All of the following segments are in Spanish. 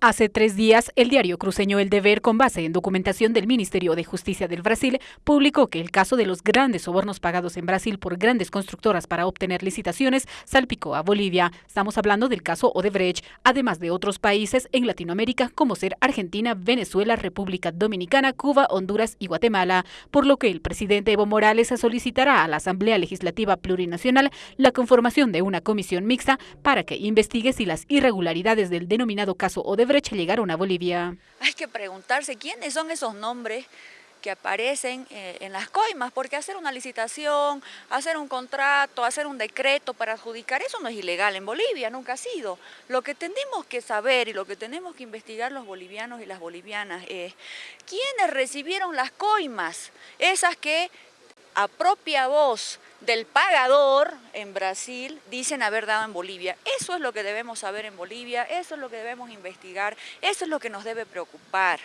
Hace tres días, el diario cruceño El Deber, con base en documentación del Ministerio de Justicia del Brasil, publicó que el caso de los grandes sobornos pagados en Brasil por grandes constructoras para obtener licitaciones salpicó a Bolivia. Estamos hablando del caso Odebrecht, además de otros países en Latinoamérica como ser Argentina, Venezuela, República Dominicana, Cuba, Honduras y Guatemala, por lo que el presidente Evo Morales solicitará a la Asamblea Legislativa Plurinacional la conformación de una comisión mixta para que investigue si las irregularidades del denominado caso Odebrecht brecha llegaron a Bolivia. Hay que preguntarse quiénes son esos nombres que aparecen eh, en las coimas, porque hacer una licitación, hacer un contrato, hacer un decreto para adjudicar, eso no es ilegal en Bolivia, nunca ha sido. Lo que tenemos que saber y lo que tenemos que investigar los bolivianos y las bolivianas es quiénes recibieron las coimas, esas que a propia voz del pagador en Brasil dicen haber dado en Bolivia. Eso es lo que debemos saber en Bolivia, eso es lo que debemos investigar, eso es lo que nos debe preocupar.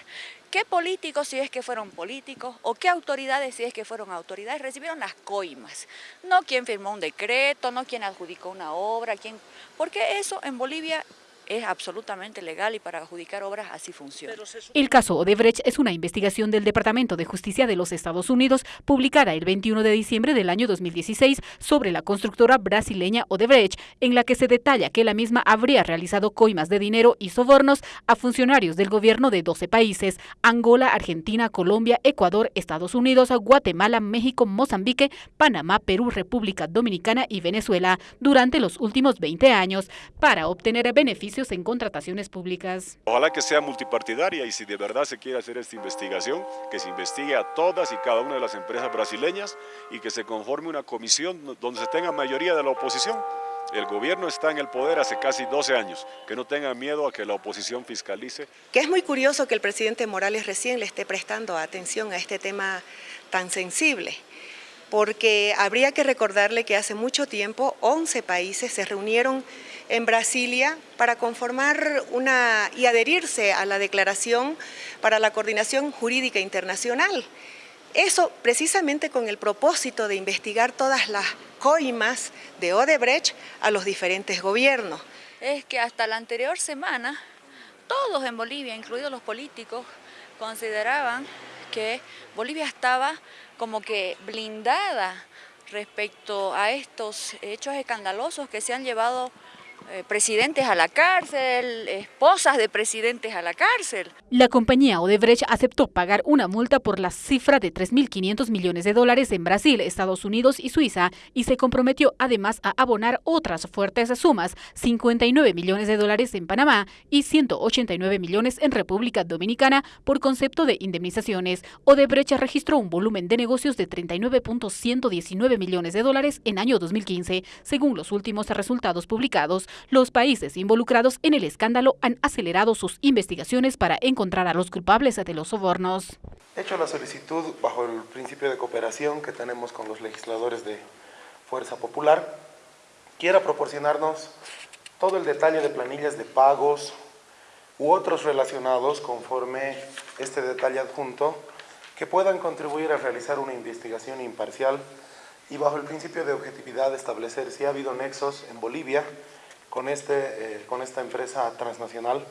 ¿Qué políticos, si es que fueron políticos, o qué autoridades, si es que fueron autoridades, recibieron las coimas? No quien firmó un decreto, no quien adjudicó una obra, quién, porque eso en Bolivia es absolutamente legal y para adjudicar obras así funciona. El caso Odebrecht es una investigación del Departamento de Justicia de los Estados Unidos publicada el 21 de diciembre del año 2016 sobre la constructora brasileña Odebrecht, en la que se detalla que la misma habría realizado coimas de dinero y sobornos a funcionarios del gobierno de 12 países, Angola, Argentina, Colombia, Ecuador, Estados Unidos, Guatemala, México, Mozambique, Panamá, Perú, República Dominicana y Venezuela durante los últimos 20 años para obtener beneficios en contrataciones públicas. Ojalá que sea multipartidaria y si de verdad se quiere hacer esta investigación, que se investigue a todas y cada una de las empresas brasileñas y que se conforme una comisión donde se tenga mayoría de la oposición. El gobierno está en el poder hace casi 12 años, que no tenga miedo a que la oposición fiscalice. Que es muy curioso que el presidente Morales recién le esté prestando atención a este tema tan sensible porque habría que recordarle que hace mucho tiempo 11 países se reunieron en Brasilia para conformar una y adherirse a la Declaración para la Coordinación Jurídica Internacional. Eso precisamente con el propósito de investigar todas las coimas de Odebrecht a los diferentes gobiernos. Es que hasta la anterior semana todos en Bolivia, incluidos los políticos, consideraban que Bolivia estaba como que blindada respecto a estos hechos escandalosos que se han llevado presidentes a la cárcel, esposas de presidentes a la cárcel. La compañía Odebrecht aceptó pagar una multa por la cifra de 3.500 millones de dólares en Brasil, Estados Unidos y Suiza y se comprometió además a abonar otras fuertes sumas, 59 millones de dólares en Panamá y 189 millones en República Dominicana por concepto de indemnizaciones. Odebrecht registró un volumen de negocios de 39.119 millones de dólares en año 2015, según los últimos resultados publicados los países involucrados en el escándalo han acelerado sus investigaciones para encontrar a los culpables de los sobornos. He hecho la solicitud bajo el principio de cooperación que tenemos con los legisladores de Fuerza Popular. Quiera proporcionarnos todo el detalle de planillas de pagos u otros relacionados conforme este detalle adjunto que puedan contribuir a realizar una investigación imparcial y bajo el principio de objetividad establecer si ha habido nexos en Bolivia con, este, eh, con esta empresa transnacional.